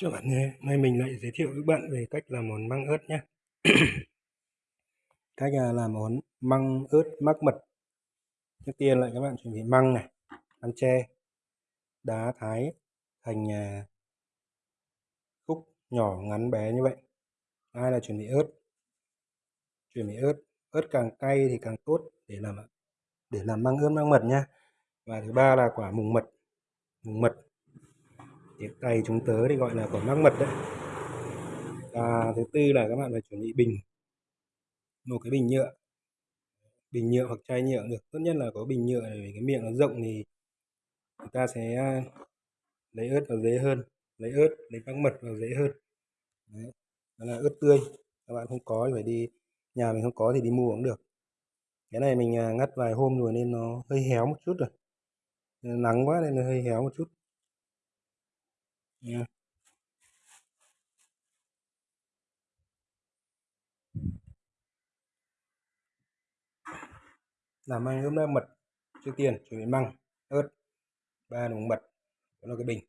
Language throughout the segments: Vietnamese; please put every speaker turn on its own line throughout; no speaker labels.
Chào bạn nhé, nay mình lại giới thiệu với bạn về cách làm món măng ớt nhé. cách à, làm món măng ớt mắc mật. Trước tiên là các bạn chuẩn bị măng này, ăn tre, đá thái thành à, khúc nhỏ ngắn bé như vậy. Hai là chuẩn bị ớt. Chuẩn bị ớt, ớt càng cay thì càng tốt để làm để làm măng ớt mắc mật nhé. Và thứ ba là quả mùng mật. Mùng mật tiếng tay chúng tớ thì gọi là quả mắc mật đấy. Và thứ tư là các bạn phải chuẩn bị bình, một cái bình nhựa. Bình nhựa hoặc chai nhựa được, tốt nhất là có bình nhựa để cái miệng nó rộng thì chúng ta sẽ à, lấy ớt vào dễ hơn, lấy ớt, lấy mắc mật vào dễ hơn. Đấy. đó là ớt tươi. Các bạn không có thì phải đi, nhà mình không có thì đi mua cũng được. Cái này mình à, ngắt vài hôm rồi nên nó hơi héo một chút rồi. Nắng quá nên nó hơi héo một chút nha làm măng hôm nay mật, trước tiên chuẩn bị măng, ớt, ba đồng mật, đó là cái bình.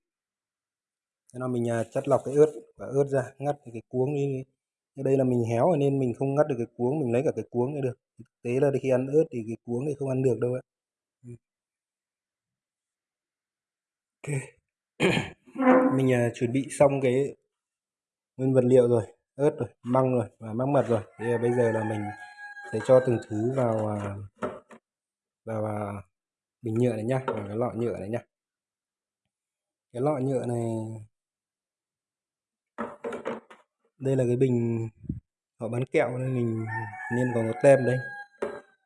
Thế là mình chất chắt lọc cái ớt và ớt ra, ngắt cái cuống đi. Ở đây là mình héo nên mình không ngắt được cái cuống, mình lấy cả cái cuống nữa được. Thực tế là khi ăn ớt thì cái cuống thì không ăn được đâu ạ. Ừ. Ok mình uh, chuẩn bị xong cái nguyên vật liệu rồi ớt rồi măng rồi và mắc mật rồi. Thì à, bây giờ là mình sẽ cho từng thứ vào uh, vào, uh, bình nhựa này nhá vào cái lọ nhựa này nhá. Cái lọ nhựa này đây là cái bình họ bán kẹo nên mình nên có một tem đây.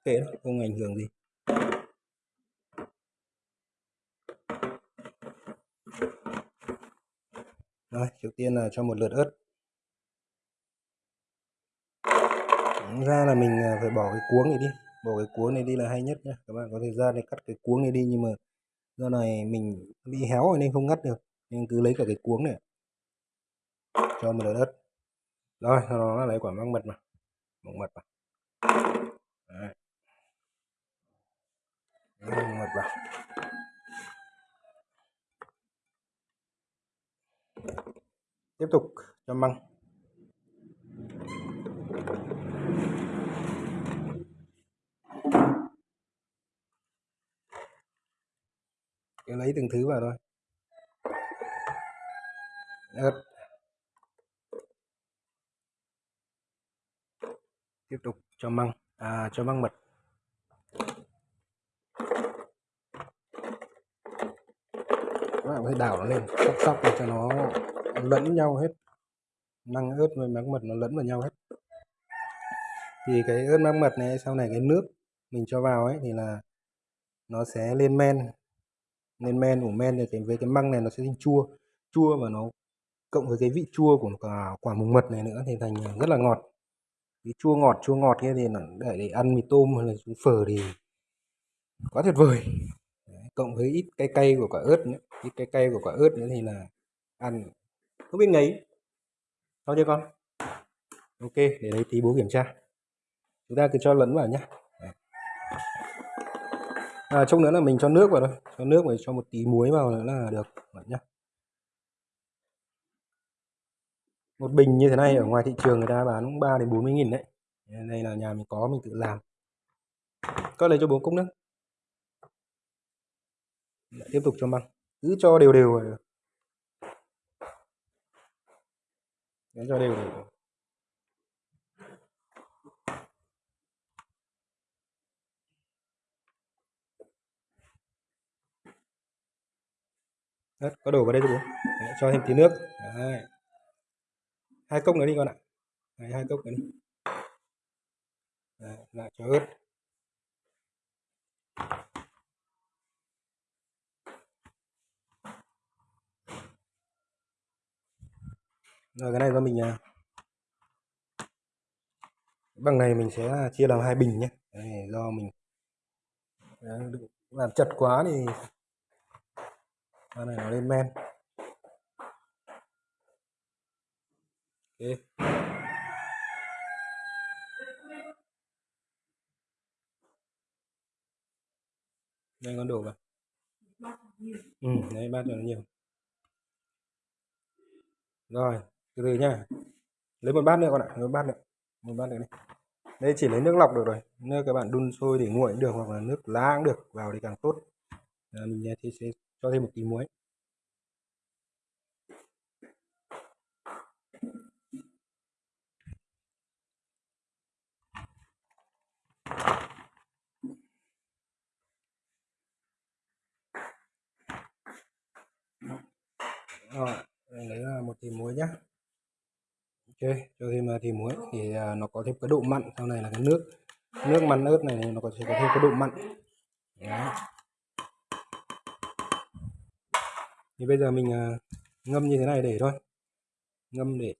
Kệ không ảnh hưởng gì. Rồi trước tiên là cho một lượt ớt. Ra là mình à, phải bỏ cái cuống này đi. Bỏ cái cuống này đi là hay nhất nhé các bạn có thời gian để cắt cái cuống này đi nhưng mà do này mình bị héo rồi nên không ngắt được nên cứ lấy cả cái cuống này. Cho một lượt ớt. Rồi sau đó lấy quả măng mật mà. Măng mật mà, Đấy. măng mật vào. Tiếp tục cho măng. Cứ lấy từng thứ vào thôi. Ớt tiếp tục cho măng. À, cho măng mật các bạn phải đảo nó lên sóc sóc để cho nó lẫn nhau hết. Năng ớt với măng mật nó lẫn vào nhau hết. Thì cái ớt măng mật này sau này cái nước mình cho vào ấy thì là nó sẽ lên men. Lên men của men thì cái với cái măng này nó sẽ chua. Chua và nó cộng với cái vị chua của quả, quả mùng mật này nữa thì thành rất là ngọt. Cái chua ngọt chua ngọt kia thì để, để ăn mì tôm hay là phở thì quá tuyệt vời. Đấy, cộng với ít cay cay của quả ớt nữa ít cái cây của quả ớt nữa thì là ăn. Không biết ngấy. Sao chưa con? Ok để lấy tí bố kiểm tra. Chúng ta cứ cho lẫn vào nhé à, trong nữa là mình cho nước vào thôi. Cho nước và cho một tí muối vào nữa là được. Bạn nhé một bình như thế này ở ngoài thị trường người ta bán cũng 3 đến 40 nghìn đấy. Đây là nhà mình có mình tự làm. Có lấy cho bố cốc nước Lại tiếp tục cho măng cứ cho đều đều rồi Đấy, cho đều đều Đấy, có đổ vào đây cho bố. Đấy, cho thêm tí nước. Đấy. Hai cốc nữa đi con ạ. Đấy, hai cốc nữa đi. Đấy, lại cho ớt rồi cái này do mình à, bằng này mình sẽ chia làm hai bình nhé. Đấy, do mình à, làm chật quá thì này nó lên men. Ok. Đây con đổ vào. Ừ đấy bát cho nó nhiều. Rồi từ từ nha. Lấy một bát nữa con ạ lấy một bát nữa một bát nữa đi. Đây chỉ lấy nước lọc được rồi. Nước các bạn đun sôi để nguội cũng được hoặc là nước lá cũng được vào thì càng tốt. À, mình thì sẽ cho thêm một tí muối. Rồi lấy à, một tí muối nhé ok, cho thêm à, thì muối thì à, nó có thêm cái độ mặn, sau này là cái nước nước mặn ớt này nó có thể có thêm cái độ mặn. Đấy. thì bây giờ mình à, ngâm như thế này để thôi. Ngâm để,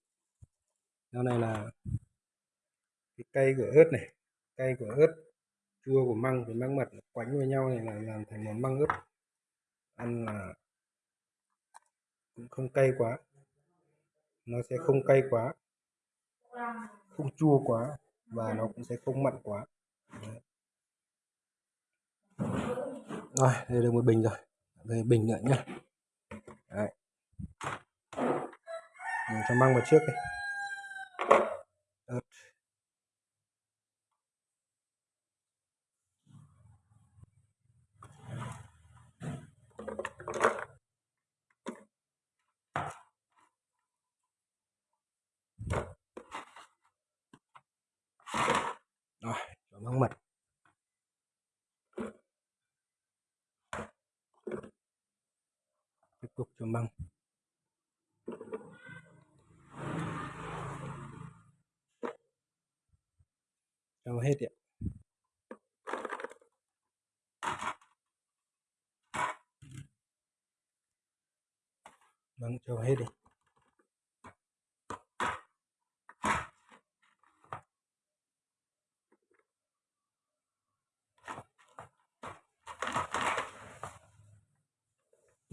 sau này là cái cây của ớt này, cây của ớt, chua, của măng với măng mật quánh với nhau này là làm thành món măng ớt. Ăn là cũng không cay quá. Nó sẽ không cay quá không chua quá và nó cũng sẽ không mặn quá Đấy. rồi, đây được một bình rồi đây bình nữa nhá Đấy. Mình cho mang vào trước đi rồi cho măng mật tiếp tục cho măng cho hết ạ. Vâng cho hết đi.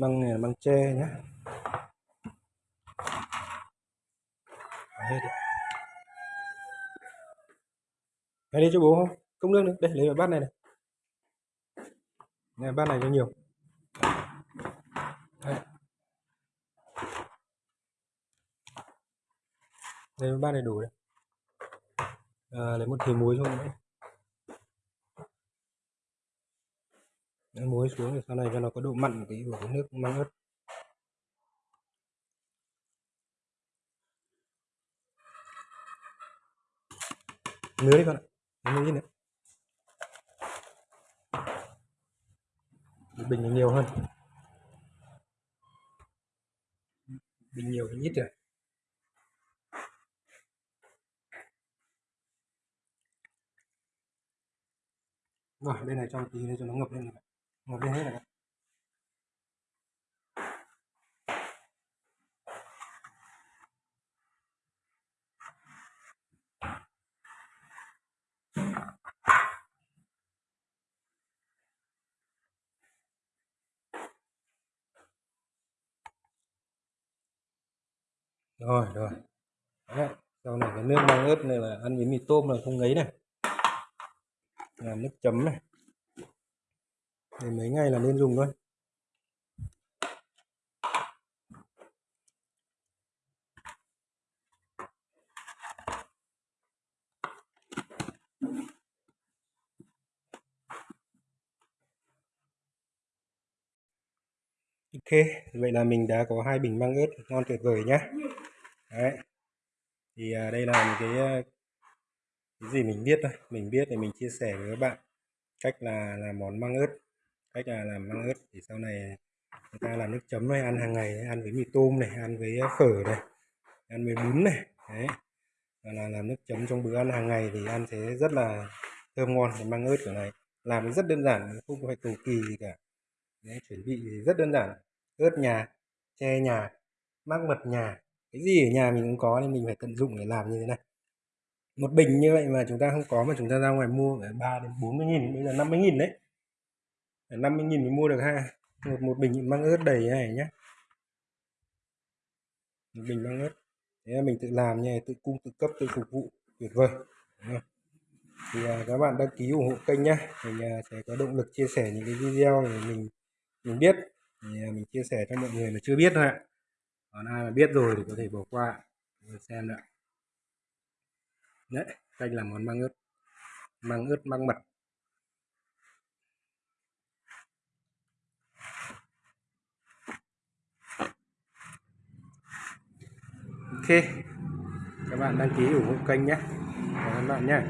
Măng này là măng tre nhé hết đi lấy đi cho bố không? Công nước nữa đây lấy vào bát này này. Này bát này cho nhiều. Đây. lấy bát này đủ đấy. À, lấy một thìa muối thôi. nữa Muối xuống để sau này cho nó có độ mặn tí của cái nước măng ớt. Nứa đi con ạ, nứa đi nữa. Bình nhiều hơn. Bình nhiều thì ít rồi. Rồi, bên này cho tí nữa cho nó ngập lên này ngập lên hết rồi rồi rồi. Đấy. sau này cái nước măng ớt này là ăn với mì tôm là không ngấy này. Làm nước chấm này để mấy ngày là nên dùng thôi Ok, vậy là mình đã có hai bình măng ớt ngon tuyệt vời nhé. Đấy. Thì à, đây là một cái, à, cái gì mình biết thôi, mình biết thì mình chia sẻ với các bạn cách là làm món măng ớt, cách là làm măng ớt thì sau này à, người ta làm nước chấm này ăn hàng ngày, ăn với mì tôm này, ăn với à, phở này, ăn với bún này, đấy. Và là làm nước chấm trong bữa ăn hàng ngày thì ăn thế rất là thơm ngon cái măng ớt kiểu này. Làm rất đơn giản, không phải cầu kỳ gì cả. Đấy, chuẩn bị rất đơn giản ớt nhà tre nhà mắc mật nhà cái gì ở nhà mình cũng có nên mình phải tận dụng để làm như thế này một bình như vậy mà chúng ta không có mà chúng ta ra ngoài mua phải ba đến bốn mươi nghìn bây giờ 50 nghìn đấy 50 nghìn mới mua được ha. Một một bình măng ớt đầy này nhé một bình măng ớt. Thế mình tự làm nha tự cung tự cấp tự phục vụ. Tuyệt vời. Thì à, các bạn đăng ký ủng hộ kênh nhé mình à, sẽ có động lực chia sẻ những cái video này mình mình biết. Thì à, mình chia sẻ cho mọi người mà chưa biết thôi ạ. Còn ai mà biết rồi thì có thể bỏ qua. Xem đã. Đấy canh là món măng ớt. Măng ớt măng mật. các bạn đăng ký ủng hộ kênh nhé. Cảm ơn bạn nhé.